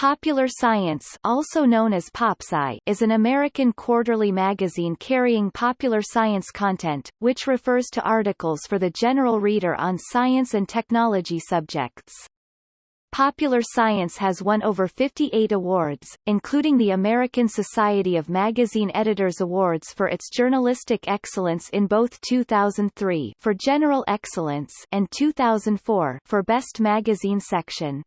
Popular Science also known as PopSci is an American quarterly magazine carrying popular science content, which refers to articles for the general reader on science and technology subjects. Popular Science has won over 58 awards, including the American Society of Magazine Editors Awards for its journalistic excellence in both 2003 for general excellence and 2004 for best magazine section.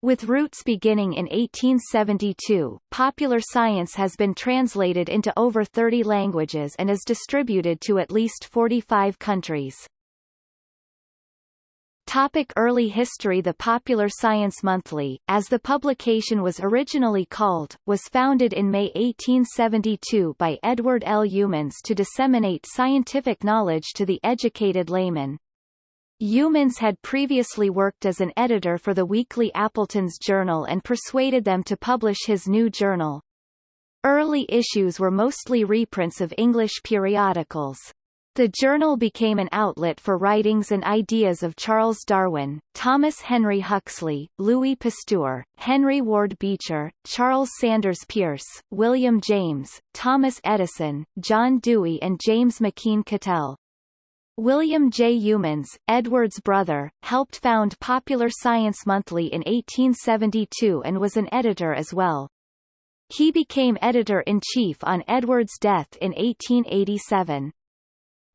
With roots beginning in 1872, popular science has been translated into over 30 languages and is distributed to at least 45 countries. Topic Early history The Popular Science Monthly, as the publication was originally called, was founded in May 1872 by Edward L. Youmans to disseminate scientific knowledge to the educated layman. Youmans had previously worked as an editor for the weekly Appleton's Journal and persuaded them to publish his new journal. Early issues were mostly reprints of English periodicals. The journal became an outlet for writings and ideas of Charles Darwin, Thomas Henry Huxley, Louis Pasteur, Henry Ward Beecher, Charles Sanders Peirce, William James, Thomas Edison, John Dewey and James McKeen Cattell. William J. Youmans, Edward's brother, helped found Popular Science Monthly in 1872 and was an editor as well. He became editor-in-chief on Edward's death in 1887.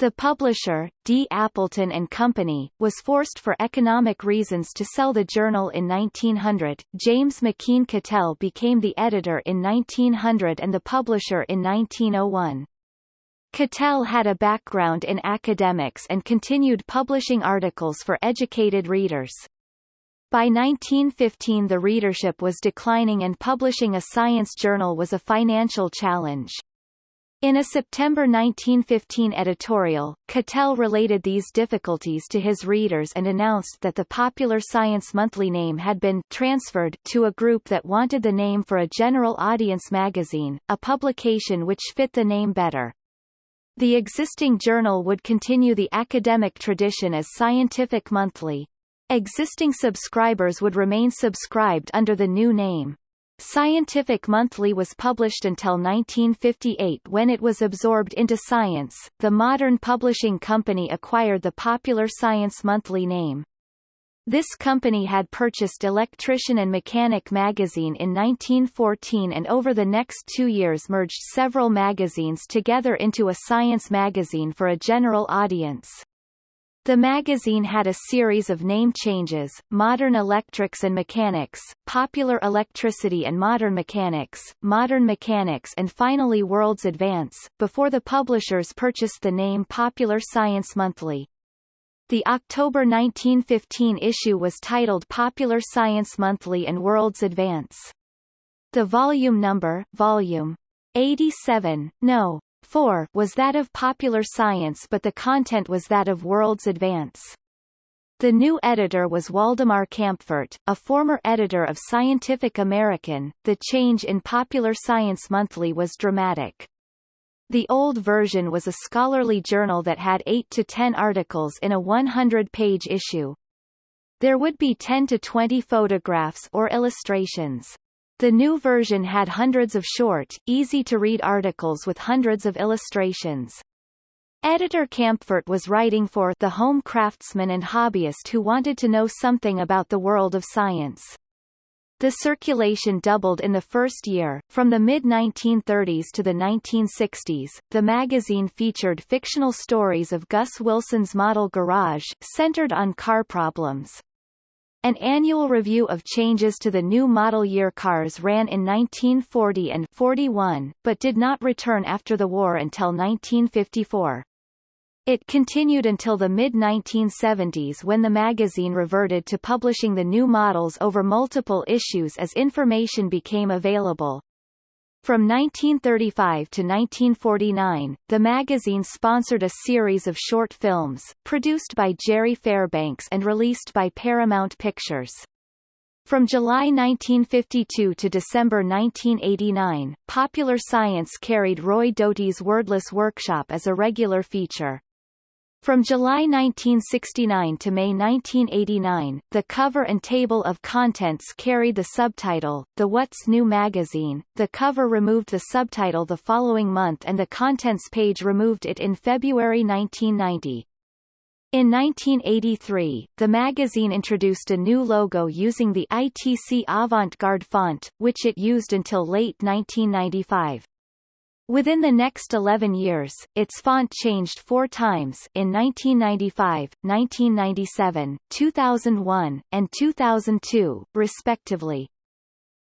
The publisher, D. Appleton and Company, was forced for economic reasons to sell the journal in 1900. James McKeen Cattell became the editor in 1900 and the publisher in 1901. Cattell had a background in academics and continued publishing articles for educated readers. By 1915 the readership was declining and publishing a science journal was a financial challenge. In a September 1915 editorial, Cattell related these difficulties to his readers and announced that the Popular Science Monthly name had been transferred to a group that wanted the name for a general audience magazine, a publication which fit the name better. The existing journal would continue the academic tradition as Scientific Monthly. Existing subscribers would remain subscribed under the new name. Scientific Monthly was published until 1958 when it was absorbed into Science. The Modern Publishing Company acquired the Popular Science Monthly name. This company had purchased Electrician and Mechanic magazine in 1914 and over the next two years merged several magazines together into a science magazine for a general audience. The magazine had a series of name changes, Modern Electrics and Mechanics, Popular Electricity and Modern Mechanics, Modern Mechanics and finally World's Advance, before the publishers purchased the name Popular Science Monthly. The October 1915 issue was titled Popular Science Monthly and World's Advance. The volume number, volume 87, no. 4, was that of Popular Science but the content was that of World's Advance. The new editor was Waldemar Kaempfert, a former editor of Scientific American. The change in Popular Science Monthly was dramatic. The old version was a scholarly journal that had 8 to 10 articles in a 100-page issue. There would be 10 to 20 photographs or illustrations. The new version had hundreds of short, easy-to-read articles with hundreds of illustrations. Editor Kaempfert was writing for the home craftsman and hobbyist who wanted to know something about the world of science. The circulation doubled in the first year. From the mid-1930s to the 1960s, the magazine featured fictional stories of Gus Wilson's model garage, centered on car problems. An annual review of changes to the new model year cars ran in 1940 and 41, but did not return after the war until 1954. It continued until the mid-1970s when the magazine reverted to publishing the new models over multiple issues as information became available. From 1935 to 1949, the magazine sponsored a series of short films, produced by Jerry Fairbanks and released by Paramount Pictures. From July 1952 to December 1989, Popular Science carried Roy Doty's Wordless Workshop as a regular feature. From July 1969 to May 1989, the cover and table of contents carried the subtitle, The What's New magazine. The cover removed the subtitle the following month and the contents page removed it in February 1990. In 1983, the magazine introduced a new logo using the ITC Avant-Garde font, which it used until late 1995. Within the next 11 years, its font changed four times in 1995, 1997, 2001, and 2002, respectively.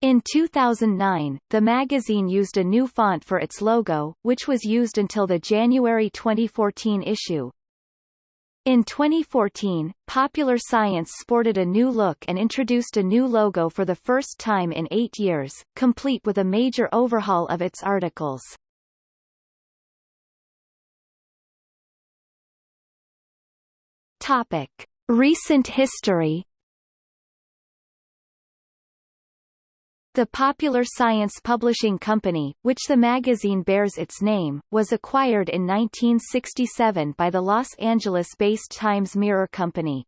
In 2009, the magazine used a new font for its logo, which was used until the January 2014 issue. In 2014, Popular Science sported a new look and introduced a new logo for the first time in eight years, complete with a major overhaul of its articles. Topic: Recent history. The Popular Science Publishing Company, which the magazine bears its name, was acquired in 1967 by the Los Angeles-based Times Mirror Company.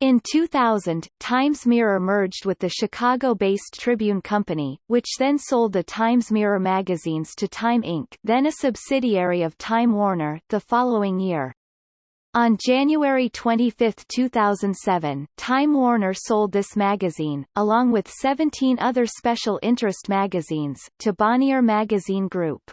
In 2000, Times Mirror merged with the Chicago-based Tribune Company, which then sold the Times Mirror magazines to Time Inc. then a subsidiary of Time Warner, the following year. On January 25, 2007, Time Warner sold this magazine, along with 17 other special interest magazines, to Bonnier Magazine Group.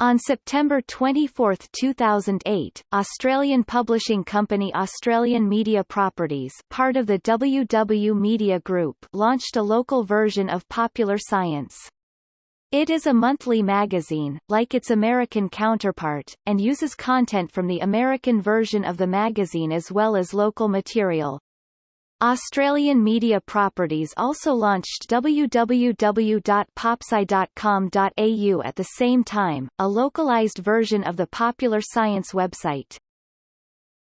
On September 24, 2008, Australian publishing company Australian Media Properties part of the WW Media Group launched a local version of Popular Science. It is a monthly magazine, like its American counterpart, and uses content from the American version of the magazine as well as local material. Australian Media Properties also launched www.popsci.com.au at the same time, a localized version of the Popular Science website.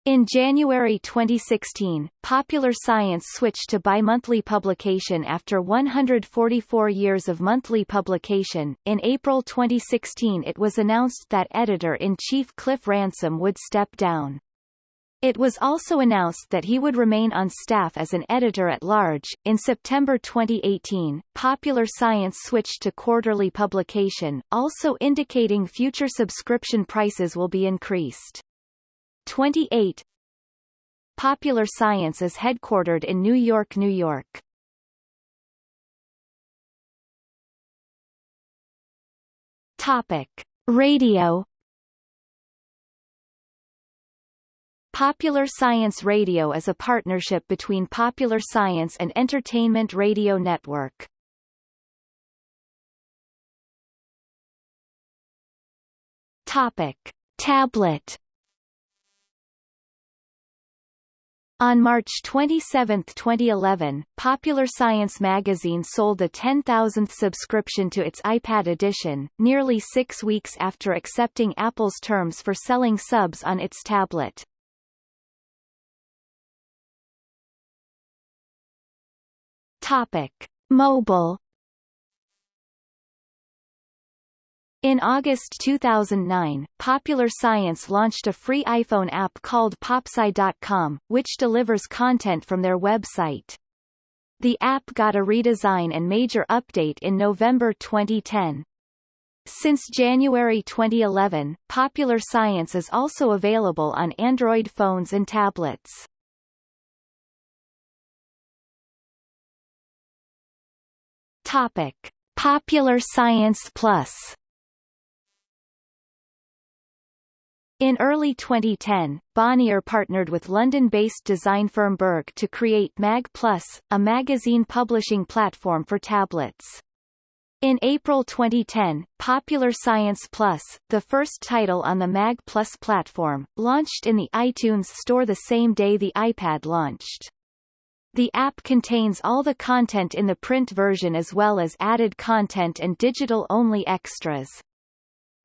In January 2016, Popular Science switched to bi-monthly publication after 144 years of monthly publication. In April 2016 it was announced that editor-in-chief Cliff Ransom would step down. It was also announced that he would remain on staff as an editor-at-large. In September 2018, Popular Science switched to quarterly publication, also indicating future subscription prices will be increased. 28 Popular Science is headquartered in New York, New York. Topic: Radio. Popular Science Radio is a partnership between Popular Science and Entertainment Radio Network. Topic: Tablet On March 27, 2011, Popular Science magazine sold the 10,000th subscription to its iPad edition, nearly six weeks after accepting Apple's terms for selling subs on its tablet. Topic. Mobile In August 2009, Popular Science launched a free iPhone app called Popsci.com, which delivers content from their website. The app got a redesign and major update in November 2010. Since January 2011, Popular Science is also available on Android phones and tablets. Topic: Popular Science Plus In early 2010, Bonnier partnered with London-based design firm Berg to create Mag Plus, a magazine publishing platform for tablets. In April 2010, Popular Science Plus, the first title on the Mag Plus platform, launched in the iTunes Store the same day the iPad launched. The app contains all the content in the print version as well as added content and digital-only extras.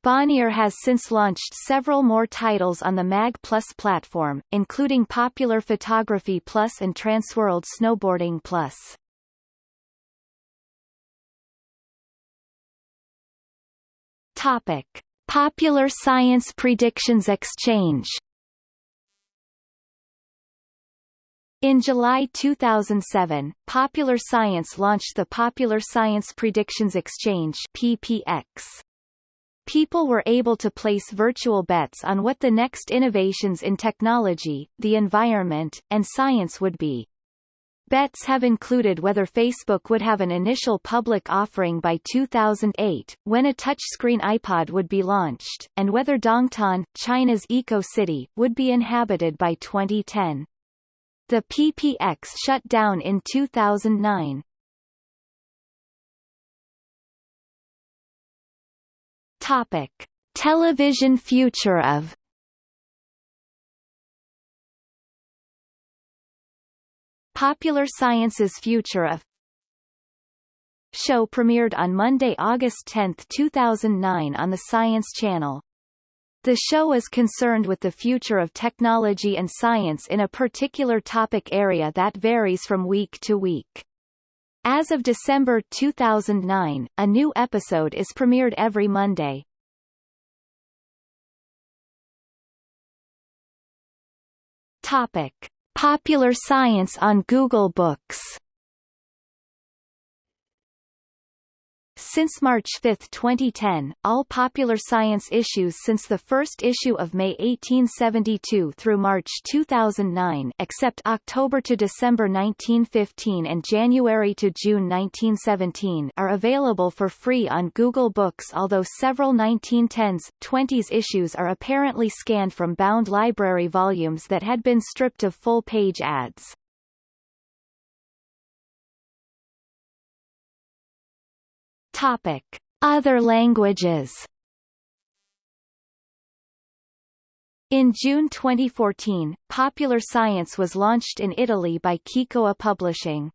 Bonnier has since launched several more titles on the Mag Plus platform, including Popular Photography Plus and Transworld Snowboarding Plus. Topic: Popular Science Predictions Exchange In July 2007, Popular Science launched the Popular Science Predictions Exchange PPX. People were able to place virtual bets on what the next innovations in technology, the environment, and science would be. Bets have included whether Facebook would have an initial public offering by 2008, when a touchscreen iPod would be launched, and whether Dongtan, China's eco-city, would be inhabited by 2010. The PPX shut down in 2009. Topic: Television future of Popular Science's Future of show premiered on Monday, August 10, 2009 on the Science Channel. The show is concerned with the future of technology and science in a particular topic area that varies from week to week. As of December 2009, a new episode is premiered every Monday. Topic. Popular science on Google Books Since March 5, 2010, all popular science issues since the first issue of May 1872 through March 2009 except October to December 1915 and January to June 1917 are available for free on Google Books although several 1910s, 20s issues are apparently scanned from bound library volumes that had been stripped of full-page ads. Topic: Other languages. In June 2014, Popular Science was launched in Italy by Kikoa Publishing.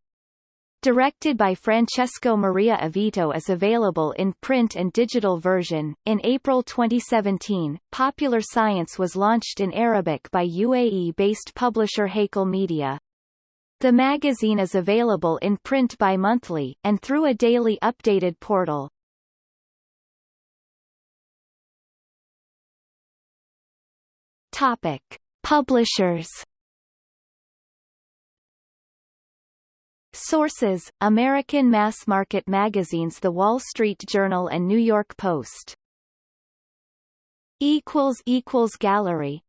Directed by Francesco Maria Avito is available in print and digital version. In April 2017, Popular Science was launched in Arabic by UAE-based publisher Haykal Media. The magazine is available in print bi-monthly, and through a daily updated portal. Topic. Publishers Sources, American mass-market magazines The Wall Street Journal and New York Post Gallery